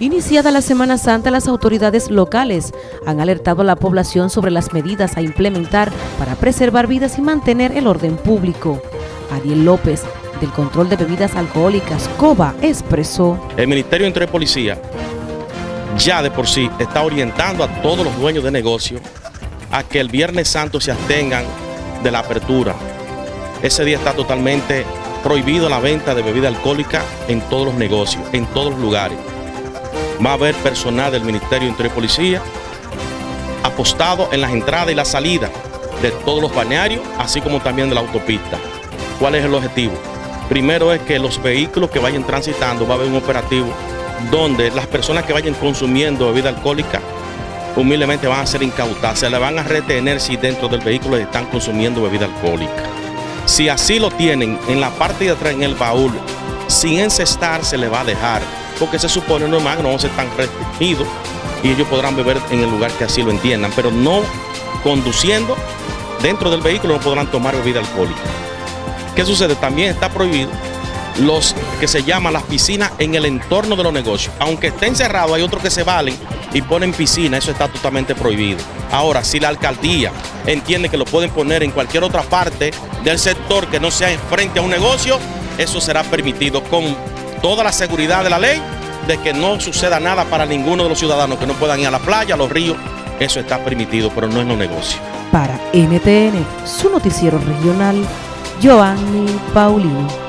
Iniciada la Semana Santa, las autoridades locales han alertado a la población sobre las medidas a implementar para preservar vidas y mantener el orden público. Ariel López, del Control de Bebidas Alcohólicas, COBA, expresó. El Ministerio de Interior Policía ya de por sí está orientando a todos los dueños de negocio a que el Viernes Santo se abstengan de la apertura. Ese día está totalmente prohibido la venta de bebida alcohólica en todos los negocios, en todos los lugares va a haber personal del Ministerio de Interior y Policía apostado en las entradas y las salidas de todos los balnearios, así como también de la autopista. ¿Cuál es el objetivo? Primero es que los vehículos que vayan transitando va a haber un operativo donde las personas que vayan consumiendo bebida alcohólica humildemente van a ser incautadas, se le van a retener si dentro del vehículo están consumiendo bebida alcohólica. Si así lo tienen en la parte de atrás, en el baúl, sin encestar se le va a dejar porque se supone normal que no vamos a tan restringidos y ellos podrán beber en el lugar que así lo entiendan, pero no conduciendo dentro del vehículo no podrán tomar bebida alcohólica. ¿Qué sucede? También está prohibido los que se llaman las piscinas en el entorno de los negocios. Aunque estén cerrados, hay otros que se valen y ponen piscina, eso está totalmente prohibido. Ahora, si la alcaldía entiende que lo pueden poner en cualquier otra parte del sector que no sea frente a un negocio, eso será permitido con toda la seguridad de la ley de que no suceda nada para ninguno de los ciudadanos que no puedan ir a la playa, a los ríos. Eso está permitido, pero no es un negocio. Para NTN, su noticiero regional, Giovanni Paulino.